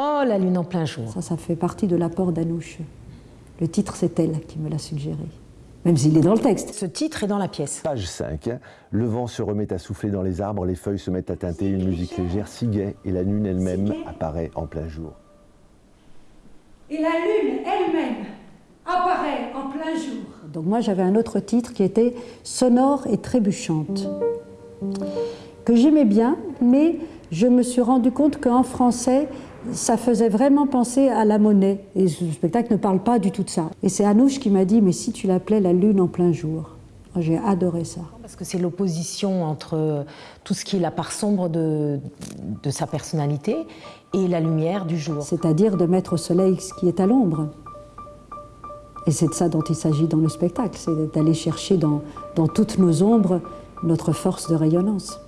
Oh, la lune en plein jour. Ça, ça fait partie de l'apport d'Anouche. Le titre, c'est elle qui me l'a suggéré. Même s'il est dans le texte. Ce titre est dans la pièce. Page 5. hein. Le vent se remet à souffler dans les arbres, les feuilles se mettent à teinter une musique légère, si gaie, et la lune elle-même apparaît en plein jour. Et la lune elle-même apparaît en plein jour. Donc moi, j'avais un autre titre qui était Sonore et trébuchante, que j'aimais bien, mais je me suis rendu compte qu'en français, ça faisait vraiment penser à la monnaie. Et ce spectacle ne parle pas du tout de ça. Et c'est Anouche qui m'a dit, mais si tu l'appelais la lune en plein jour. J'ai adoré ça. Parce que c'est l'opposition entre tout ce qui est la part sombre de, de sa personnalité et la lumière du jour. C'est-à-dire de mettre au soleil ce qui est à l'ombre. Et c'est de ça dont il s'agit dans le spectacle, c'est d'aller chercher dans, dans toutes nos ombres notre force de rayonnance.